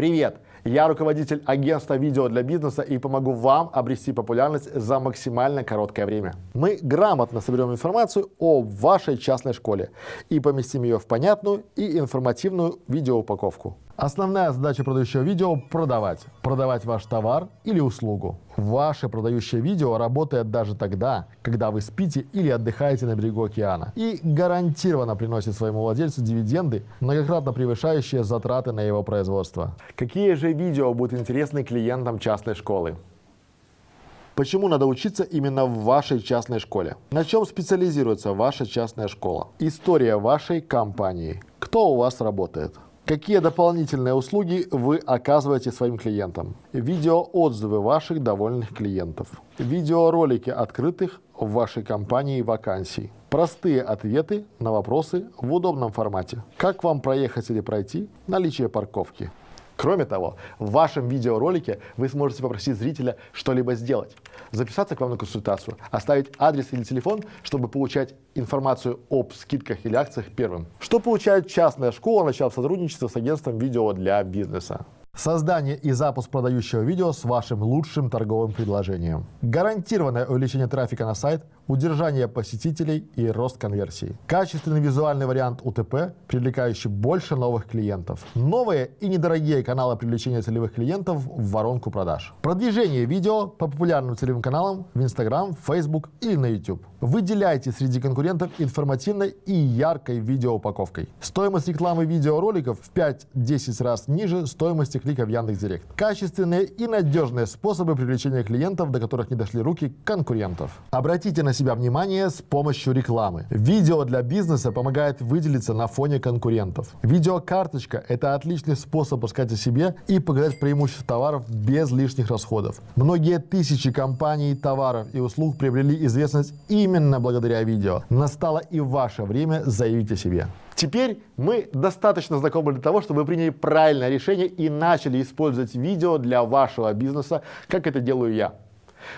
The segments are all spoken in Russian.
Привет! Я руководитель агентства видео для бизнеса и помогу вам обрести популярность за максимально короткое время. Мы грамотно соберем информацию о вашей частной школе и поместим ее в понятную и информативную видеоупаковку. Основная задача продающего видео – продавать. Продавать ваш товар или услугу. Ваше продающее видео работает даже тогда, когда вы спите или отдыхаете на берегу океана. И гарантированно приносит своему владельцу дивиденды, многократно превышающие затраты на его производство. Какие же видео будут интересны клиентам частной школы? Почему надо учиться именно в вашей частной школе? На чем специализируется ваша частная школа? История вашей компании. Кто у вас работает? Какие дополнительные услуги вы оказываете своим клиентам? Видеоотзывы ваших довольных клиентов. Видеоролики открытых в вашей компании вакансий. Простые ответы на вопросы в удобном формате. Как вам проехать или пройти? Наличие парковки. Кроме того, в вашем видеоролике вы сможете попросить зрителя что-либо сделать, записаться к вам на консультацию, оставить адрес или телефон, чтобы получать информацию об скидках или акциях первым. Что получает частная школа, начав сотрудничество с агентством видео для бизнеса? Создание и запуск продающего видео с вашим лучшим торговым предложением. Гарантированное увеличение трафика на сайт, удержание посетителей и рост конверсии. Качественный визуальный вариант УТП, привлекающий больше новых клиентов. Новые и недорогие каналы привлечения целевых клиентов в воронку продаж. Продвижение видео по популярным целевым каналам в Instagram, Facebook или на YouTube. Выделяйте среди конкурентов информативной и яркой видеоупаковкой. Стоимость рекламы видеороликов в 5-10 раз ниже стоимости клика в Яндекс.Директ. Качественные и надежные способы привлечения клиентов, до которых не дошли руки конкурентов. Обратите на себя внимание с помощью рекламы. Видео для бизнеса помогает выделиться на фоне конкурентов. Видеокарточка – это отличный способ рассказать о себе и показать преимущества товаров без лишних расходов. Многие тысячи компаний, товаров и услуг приобрели известность именно благодаря видео. Настало и ваше время заявить о себе. Теперь мы достаточно знакомы для того, чтобы вы приняли правильное решение и начали использовать видео для вашего бизнеса, как это делаю я.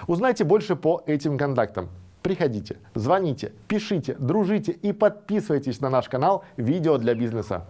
Узнайте больше по этим контактам. Приходите, звоните, пишите, дружите и подписывайтесь на наш канал «Видео для бизнеса».